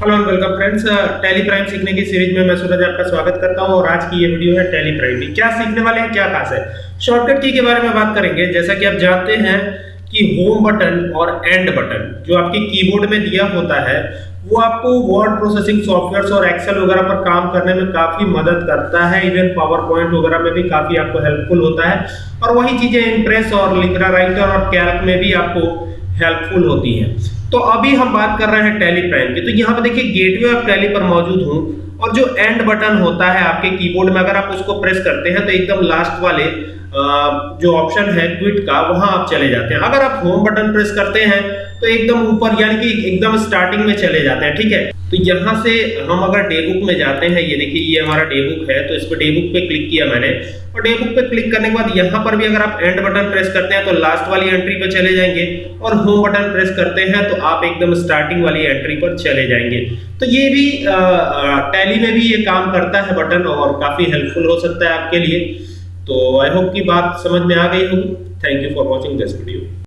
Hello and welcome friends Tally Prime सीखने की series में मैं सूरज आपका स्वागत करता हूँ और आज की ये वीडियो है टैली प्राइम की। क्या सीखने वाले हैं? क्या खास है? शॉर्टकट की के बारे में बात करेंगे। जैसा कि आप जानते हैं कि होम बटन और एंड बटन जो आपके कीबोर्ड में दिया होता है, वो आपको वर्ड प्रोसेसिंग सॉफ्टवेयर और एक्सेल वगैरह पर काम करने में काफ़ी मदद करता है। इवन पावर पॉइंट वगैरह में भी काफ़ी आपको हेल्पफुल होता है। और वही चीज़ें इंप्रेस और लिब्रा राइटर और कैल्क में भी आपको हेल्पफुल होती है। तो अभी हम बात कर रहे हैं टैली प्राइम की। तो यहाँ पे देखिए गेटवे ऑफ़ टैली पर मौजूद हूँ और जो एंड बटन होता है आपके कीबोर्ड में, अगर आप उसको प्रेस करते हैं तो एकदम लास्ट वाले जो ऑप्शन है क्विट का, वहाँ आप चले जाते हैं। अगर आप होम बटन प्रेस करते हैं तो एकदम ऊपर, यानी कि एकदम स्टार्टिंग में चले जाते हैं, ठीक है? तो यहाँ से हम अगर डेबुक में जाते हैं, ये देखिए, ये हमारा डेबुक है तो इस पर डेबुक पे क्लिक किया मैंने। और डेबुक पे क्लिक करने के बाद यहाँ पर भी अगर आप एंड बटन प्रेस करते हैं तो लास्ट वाली एंट्री पे चले जाएँगे। और होम बटन प्रेस करते हैं तो आप एकदम स्टार्टिंग वाली एंट्री पर चले जाएँगे। तो ये भी टैली में भी ये काम करता है बटन और काफ़ी हेल्पफुल हो सकता है आपके लिए। तो आई होप की बात समझ में आ गई होगी। Thank you for watching this video